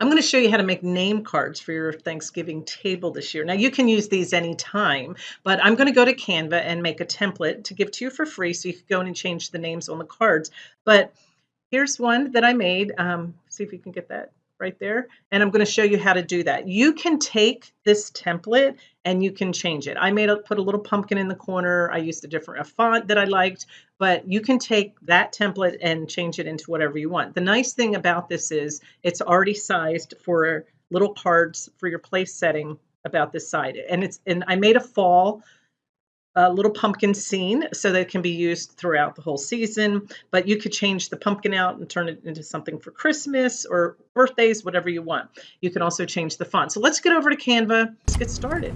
I'm going to show you how to make name cards for your Thanksgiving table this year. Now you can use these anytime, but I'm going to go to Canva and make a template to give to you for free so you can go in and change the names on the cards. But here's one that I made. Um, see if you can get that right there. And I'm going to show you how to do that. You can take this template and you can change it. I made a, put a little pumpkin in the corner. I used a different a font that I liked, but you can take that template and change it into whatever you want. The nice thing about this is it's already sized for little cards for your place setting about this side. And it's and I made a fall a little pumpkin scene so that it can be used throughout the whole season. But you could change the pumpkin out and turn it into something for Christmas or birthdays, whatever you want. You can also change the font. So let's get over to Canva. Let's get started.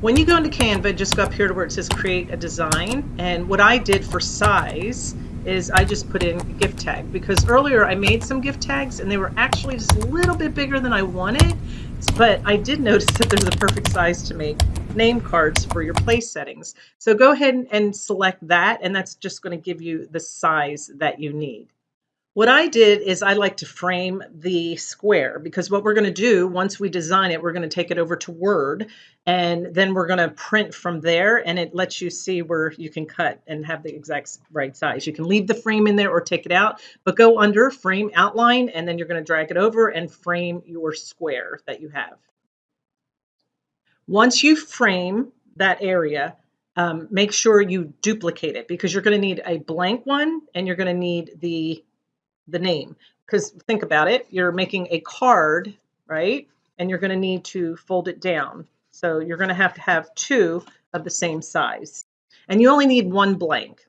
When you go into Canva, just go up here to where it says create a design. And what I did for size is I just put in gift tag because earlier I made some gift tags and they were actually just a little bit bigger than I wanted. But I did notice that there's a perfect size to make name cards for your place settings. So go ahead and select that and that's just going to give you the size that you need. What I did is I like to frame the square because what we're going to do once we design it, we're going to take it over to Word and then we're going to print from there and it lets you see where you can cut and have the exact right size. You can leave the frame in there or take it out, but go under frame outline and then you're going to drag it over and frame your square that you have. Once you frame that area, um, make sure you duplicate it because you're going to need a blank one and you're going to need the the name. Because think about it, you're making a card, right? And you're going to need to fold it down. So you're going to have to have two of the same size. And you only need one blank.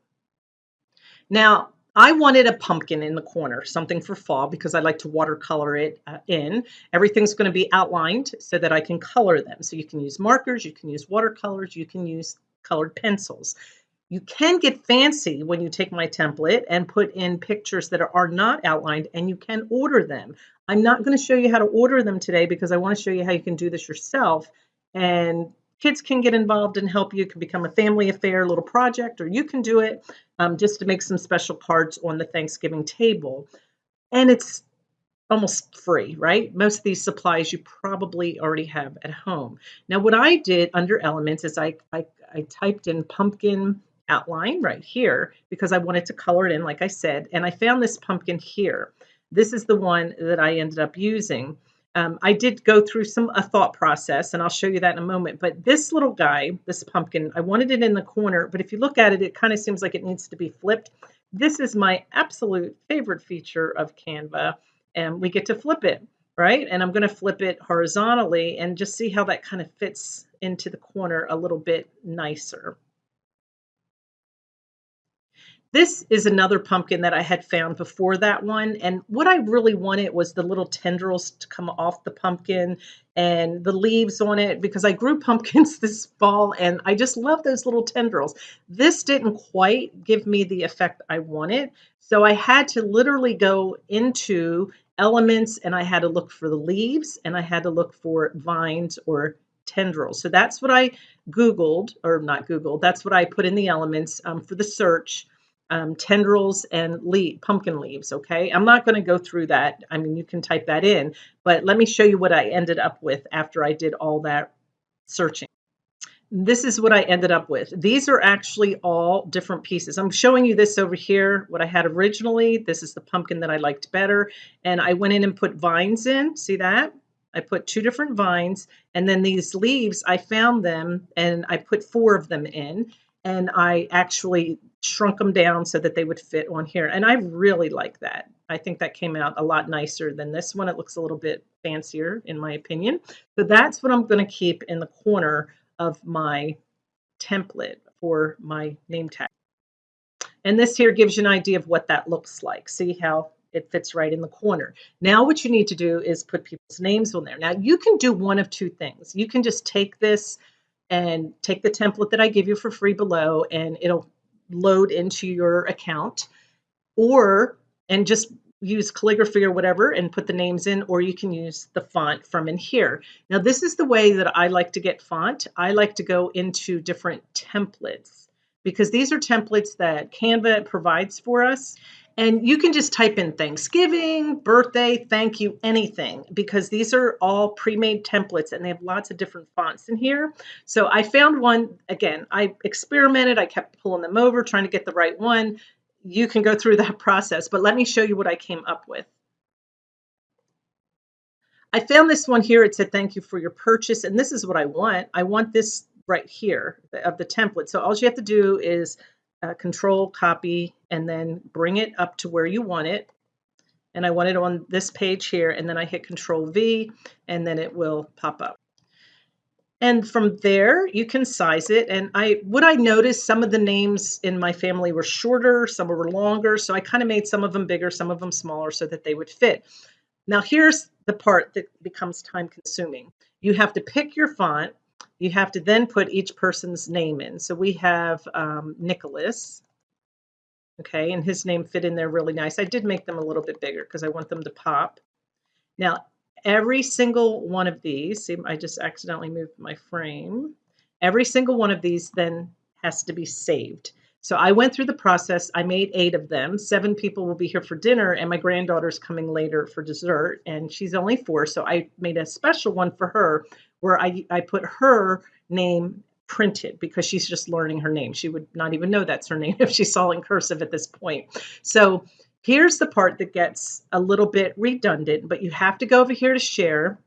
Now, I wanted a pumpkin in the corner, something for fall because I like to watercolor it uh, in. Everything's going to be outlined so that I can color them. So you can use markers, you can use watercolors, you can use colored pencils. You can get fancy when you take my template and put in pictures that are not outlined and you can order them. I'm not going to show you how to order them today because I want to show you how you can do this yourself and kids can get involved and help you. It can become a family affair, little project, or you can do it um, just to make some special cards on the Thanksgiving table. And it's almost free, right? Most of these supplies you probably already have at home. Now, what I did under elements is I, I, I typed in pumpkin outline right here because I wanted to color it in, like I said. And I found this pumpkin here. This is the one that I ended up using. Um, I did go through some a thought process, and I'll show you that in a moment. But this little guy, this pumpkin, I wanted it in the corner, but if you look at it, it kind of seems like it needs to be flipped. This is my absolute favorite feature of Canva, and we get to flip it, right? And I'm going to flip it horizontally and just see how that kind of fits into the corner a little bit nicer. This is another pumpkin that I had found before that one. And what I really wanted was the little tendrils to come off the pumpkin and the leaves on it because I grew pumpkins this fall and I just love those little tendrils. This didn't quite give me the effect I wanted. So I had to literally go into elements and I had to look for the leaves and I had to look for vines or tendrils. So that's what I Googled, or not Googled, that's what I put in the elements um, for the search um, tendrils and leaf, pumpkin leaves, okay? I'm not going to go through that. I mean, you can type that in, but let me show you what I ended up with after I did all that searching. This is what I ended up with. These are actually all different pieces. I'm showing you this over here, what I had originally. This is the pumpkin that I liked better. And I went in and put vines in. See that? I put two different vines. And then these leaves, I found them and I put four of them in and I actually shrunk them down so that they would fit on here. And I really like that. I think that came out a lot nicer than this one. It looks a little bit fancier in my opinion. So that's what I'm going to keep in the corner of my template for my name tag. And this here gives you an idea of what that looks like. See how it fits right in the corner. Now what you need to do is put people's names on there. Now you can do one of two things. You can just take this and take the template that I give you for free below and it'll load into your account or and just use calligraphy or whatever and put the names in or you can use the font from in here. Now this is the way that I like to get font. I like to go into different templates because these are templates that Canva provides for us And you can just type in Thanksgiving, birthday, thank you, anything, because these are all pre-made templates and they have lots of different fonts in here. So I found one, again, I experimented, I kept pulling them over, trying to get the right one. You can go through that process, but let me show you what I came up with. I found this one here. It said, thank you for your purchase. And this is what I want. I want this right here of the template. So all you have to do is uh, control copy and then bring it up to where you want it. And I want it on this page here. And then I hit control V and then it will pop up. And from there, you can size it. And I, what I noticed, some of the names in my family were shorter, some were longer. So I kind of made some of them bigger, some of them smaller so that they would fit. Now here's the part that becomes time consuming. You have to pick your font. You have to then put each person's name in. So we have um, Nicholas. Okay, and his name fit in there really nice. I did make them a little bit bigger because I want them to pop. Now, every single one of these, see, I just accidentally moved my frame. Every single one of these then has to be saved. So I went through the process. I made eight of them. Seven people will be here for dinner, and my granddaughter's coming later for dessert, and she's only four. So I made a special one for her where I, I put her name printed because she's just learning her name. She would not even know that's her name if she saw in cursive at this point. So here's the part that gets a little bit redundant, but you have to go over here to share.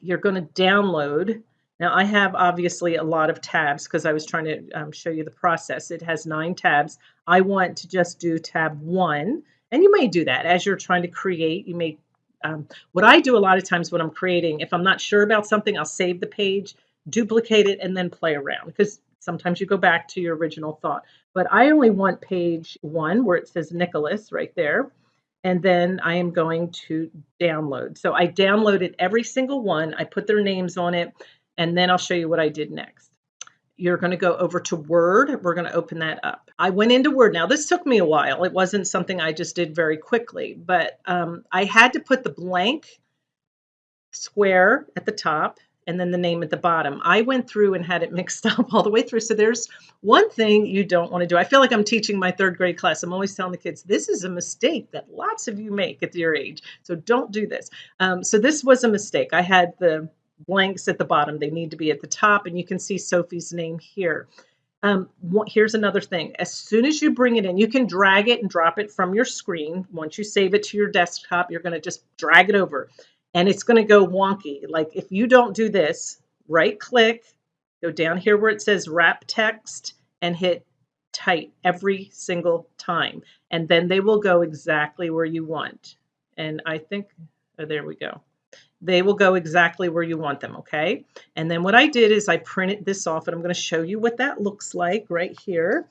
You're going to download now I have obviously a lot of tabs because I was trying to um, show you the process. It has nine tabs. I want to just do tab one, and you may do that as you're trying to create. You may, um, what I do a lot of times when I'm creating, if I'm not sure about something, I'll save the page, duplicate it, and then play around because sometimes you go back to your original thought. But I only want page one where it says Nicholas right there. And then I am going to download. So I downloaded every single one. I put their names on it and then I'll show you what I did next. You're going to go over to Word. We're going to open that up. I went into Word. Now, this took me a while. It wasn't something I just did very quickly, but um, I had to put the blank square at the top and then the name at the bottom. I went through and had it mixed up all the way through. So there's one thing you don't want to do. I feel like I'm teaching my third grade class. I'm always telling the kids, this is a mistake that lots of you make at your age. So don't do this. Um, so this was a mistake. I had the blanks at the bottom. They need to be at the top, and you can see Sophie's name here. Um, here's another thing. As soon as you bring it in, you can drag it and drop it from your screen. Once you save it to your desktop, you're going to just drag it over, and it's going to go wonky. Like if you don't do this, right click, go down here where it says wrap text, and hit tight every single time. And then they will go exactly where you want. And I think, oh, there we go they will go exactly where you want them, okay? And then what I did is I printed this off and I'm going to show you what that looks like right here.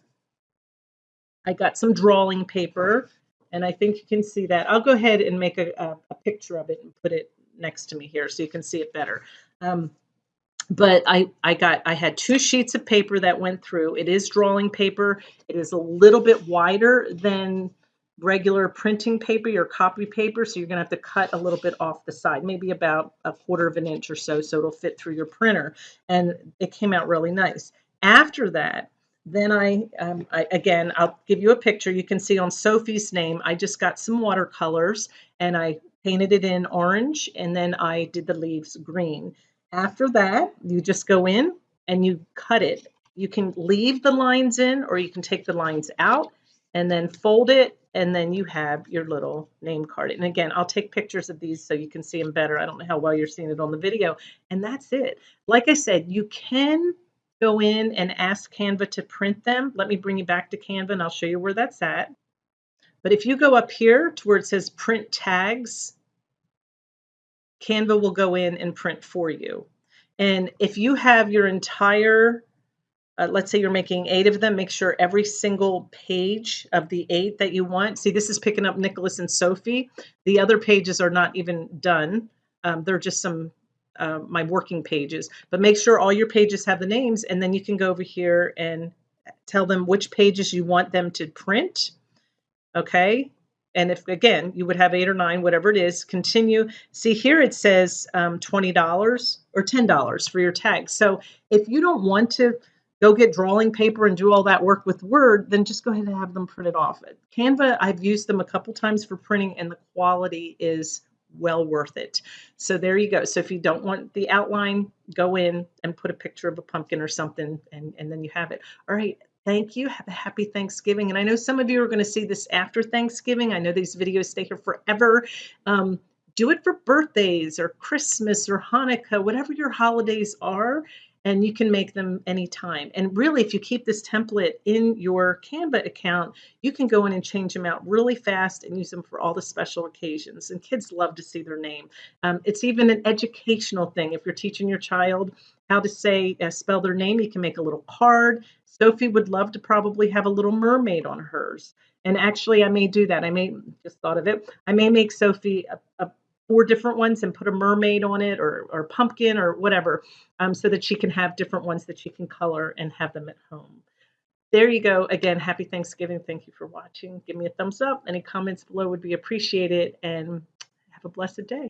I got some drawing paper and I think you can see that. I'll go ahead and make a, a, a picture of it and put it next to me here so you can see it better. Um, but I, I got I had two sheets of paper that went through. It is drawing paper. It is a little bit wider than regular printing paper, your copy paper, so you're going to have to cut a little bit off the side, maybe about a quarter of an inch or so, so it'll fit through your printer. And it came out really nice. After that, then I, um, I, again, I'll give you a picture. You can see on Sophie's name, I just got some watercolors and I painted it in orange and then I did the leaves green. After that, you just go in and you cut it. You can leave the lines in or you can take the lines out and then fold it and then you have your little name card. And again, I'll take pictures of these so you can see them better. I don't know how well you're seeing it on the video. And that's it. Like I said, you can go in and ask Canva to print them. Let me bring you back to Canva and I'll show you where that's at. But if you go up here to where it says print tags, Canva will go in and print for you. And if you have your entire uh, let's say you're making eight of them, make sure every single page of the eight that you want. See, this is picking up Nicholas and Sophie. The other pages are not even done. Um, they're just some uh, my working pages. But make sure all your pages have the names, and then you can go over here and tell them which pages you want them to print. Okay. And if again you would have eight or nine, whatever it is, continue. See here it says um, twenty dollars or ten dollars for your tag. So if you don't want to go get drawing paper and do all that work with Word, then just go ahead and have them printed off. Canva, I've used them a couple times for printing and the quality is well worth it. So there you go. So if you don't want the outline, go in and put a picture of a pumpkin or something and, and then you have it. All right. Thank you. Have a happy Thanksgiving. And I know some of you are going to see this after Thanksgiving. I know these videos stay here forever. Um, do it for birthdays or Christmas or Hanukkah, whatever your holidays are and you can make them anytime. And really, if you keep this template in your Canva account, you can go in and change them out really fast and use them for all the special occasions. And kids love to see their name. Um, it's even an educational thing. If you're teaching your child how to say, uh, spell their name, you can make a little card. Sophie would love to probably have a little mermaid on hers. And actually, I may do that. I may just thought of it. I may make Sophie a, a four different ones and put a mermaid on it or, or pumpkin or whatever um, so that she can have different ones that she can color and have them at home. There you go. Again, happy Thanksgiving. Thank you for watching. Give me a thumbs up. Any comments below would be appreciated and have a blessed day.